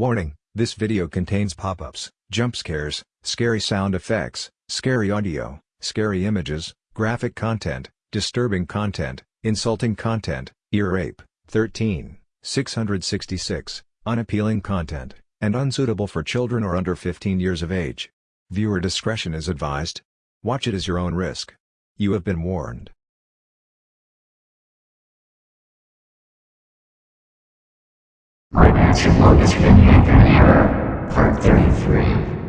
Warning, this video contains pop-ups, jump scares, scary sound effects, scary audio, scary images, graphic content, disturbing content, insulting content, ear rape, 13, 666, unappealing content, and unsuitable for children or under 15 years of age. Viewer discretion is advised. Watch it as your own risk. You have been warned. Yanked on error. Part 33.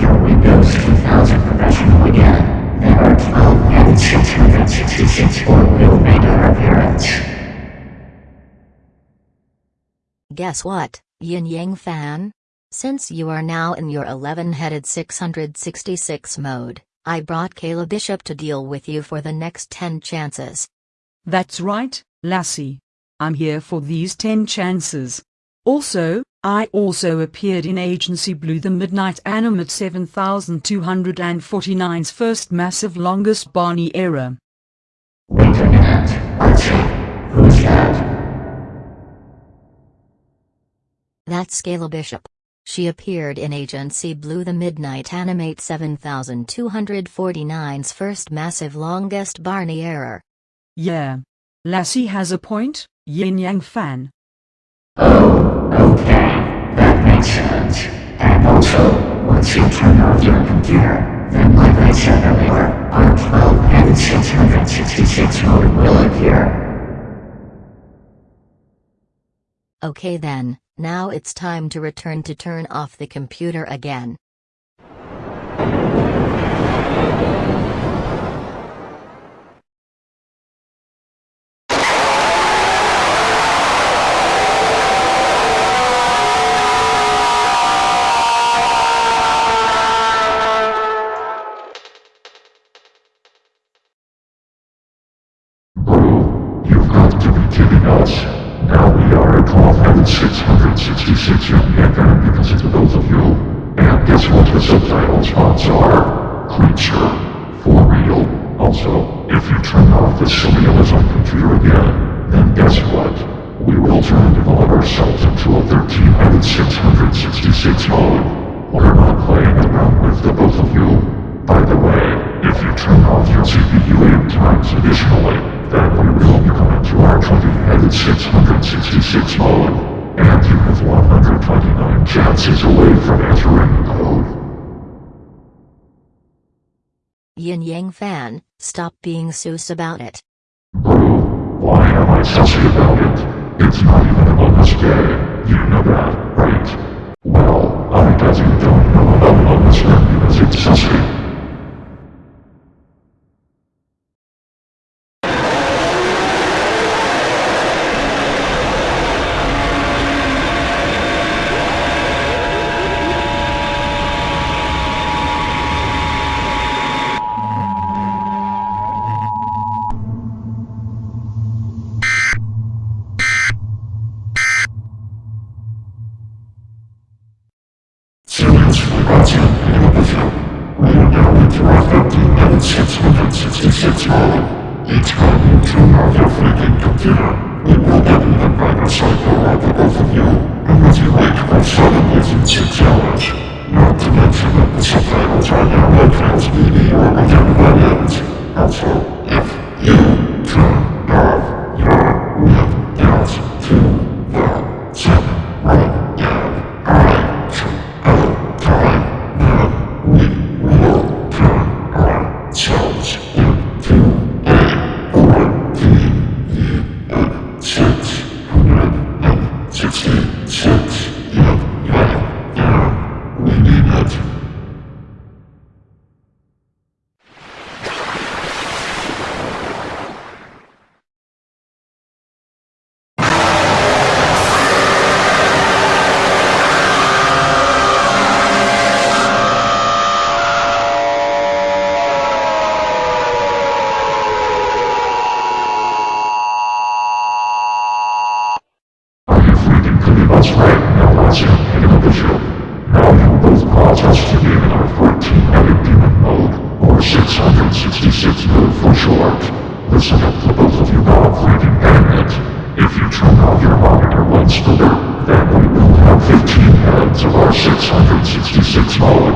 You your Windows 2000 Professional again, then our 12 and 666 board will make their appearance. Guess what, Yin Yang fan? Since you are now in your 11-headed 666 mode, I brought Kayla Bishop to deal with you for the next 10 chances. That's right, Lassie. I'm here for these 10 chances. Also, I also appeared in Agency Blue the Midnight Animate 7249's first massive longest Barney era. Wait a minute, Archie. Who's that? That's Kayla Bishop. She appeared in Agency Blue the Midnight Animate 7249's first massive longest Barney era. Yeah. Lassie has a point, Yin Yang fan. Oh, okay. And also, once you turn off your computer, then like I said earlier, our 12 and 666 mode will appear. Okay then, now it's time to return to turn off the computer again. If you turn off the surrealism computer again, then guess what? We will try and develop ourselves into a 13,666 mode. We're not playing around with the both of you. By the way, if you turn off your CPU eight times additionally, then we will become into our 20-headed 666 mode, and you have 129 chances away from entering code. Yin Yang fan, stop being Seuss about it. Why am I sussy about it? It's not even Day. You know that, right? Well, I guess you don't know about then because it's sussy. 166 model.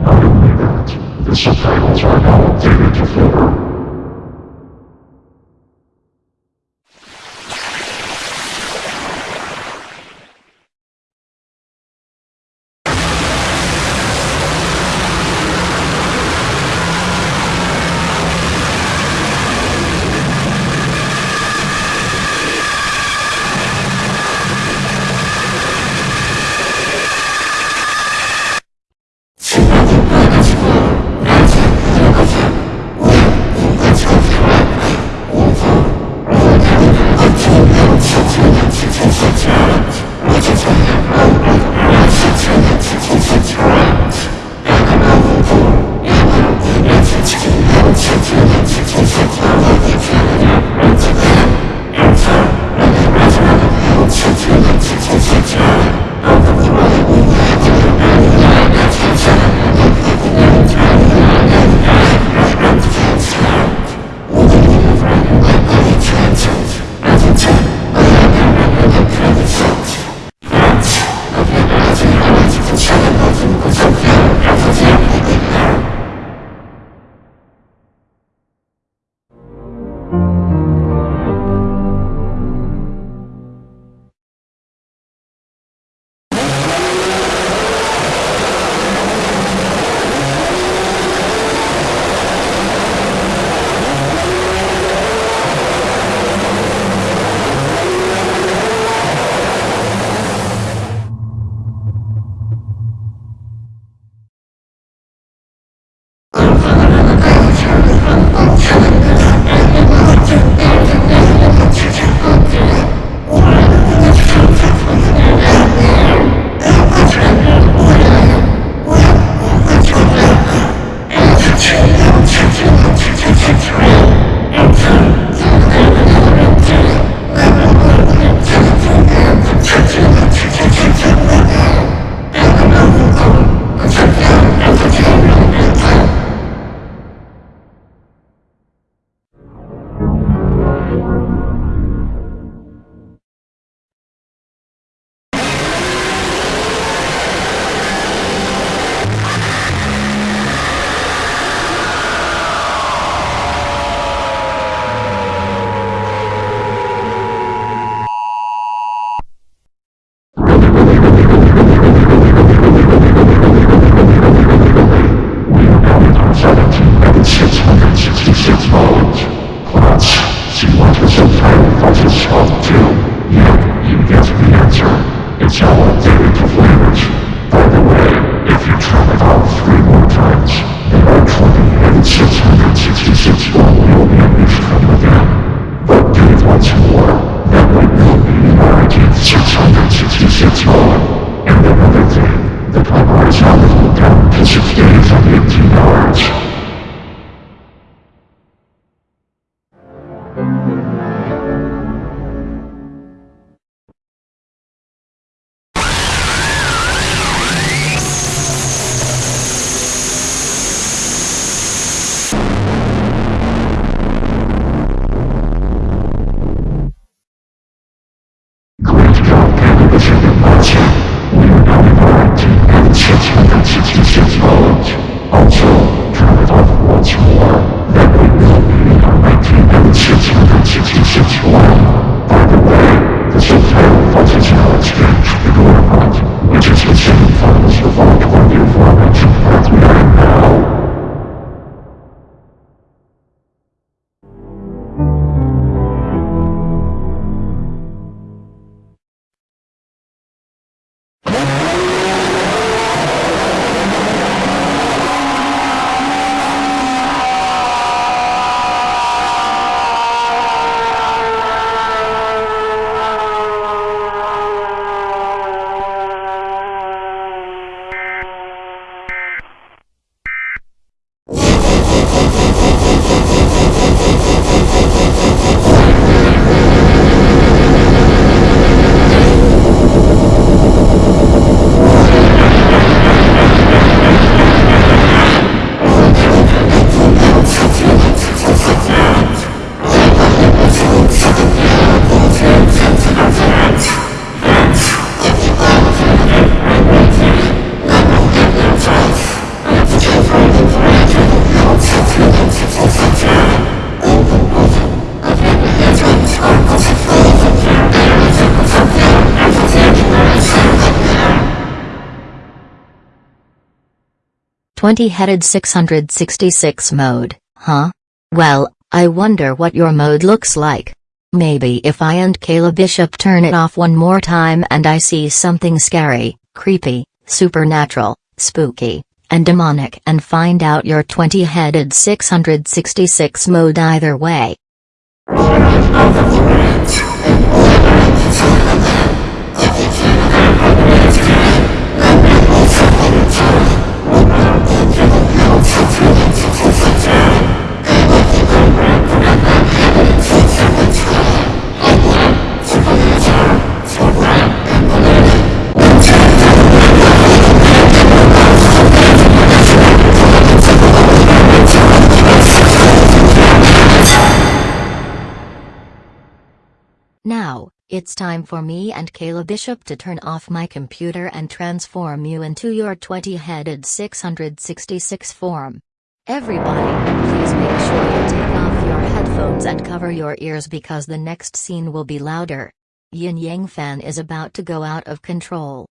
Not only that, the subtitles are now updated to Flickr. 20-headed 666 mode, huh? Well, I wonder what your mode looks like. Maybe if I and Kayla Bishop turn it off one more time and I see something scary, creepy, supernatural, spooky, and demonic and find out your 20-headed 666 mode either way. It's time for me and Kayla Bishop to turn off my computer and transform you into your 20-headed 666 form. Everybody, please make sure you take off your headphones and cover your ears because the next scene will be louder. Yin Yang Fan is about to go out of control.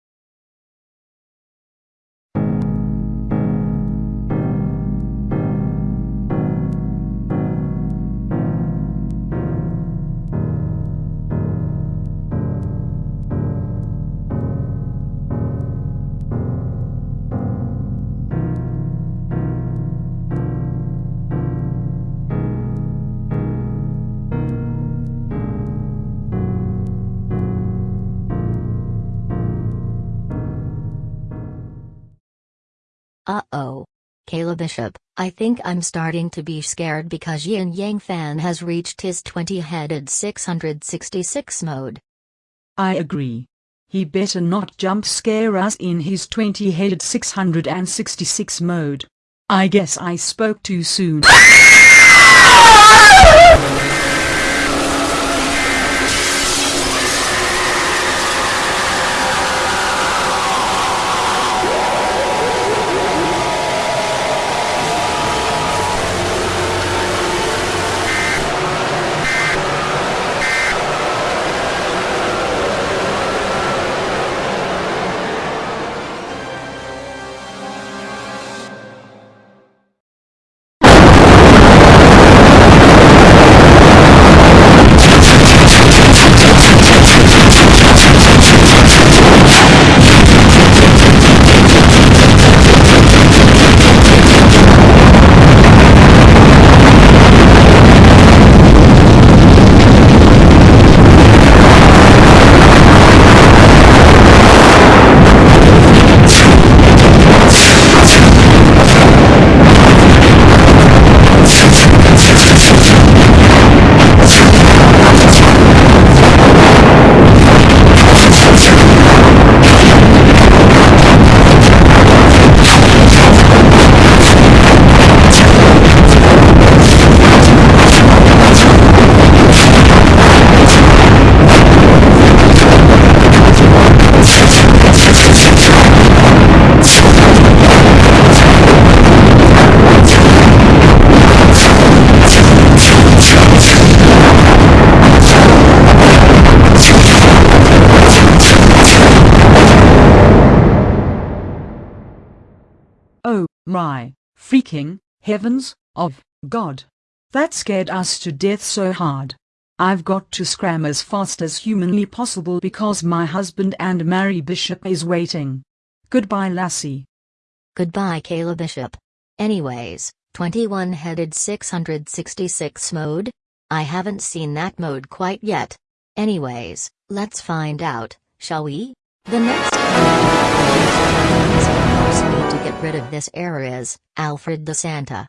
Uh-oh. Kayla Bishop, I think I'm starting to be scared because Yin Yang Fan has reached his 20-headed 666 mode. I agree. He better not jump scare us in his 20-headed 666 mode. I guess I spoke too soon. my, freaking, heavens, of, God. That scared us to death so hard. I've got to scram as fast as humanly possible because my husband and Mary Bishop is waiting. Goodbye Lassie. Goodbye Kayla Bishop. Anyways, 21-headed 666 mode? I haven't seen that mode quite yet. Anyways, let's find out, shall we? The next of this error is Alfred the Santa.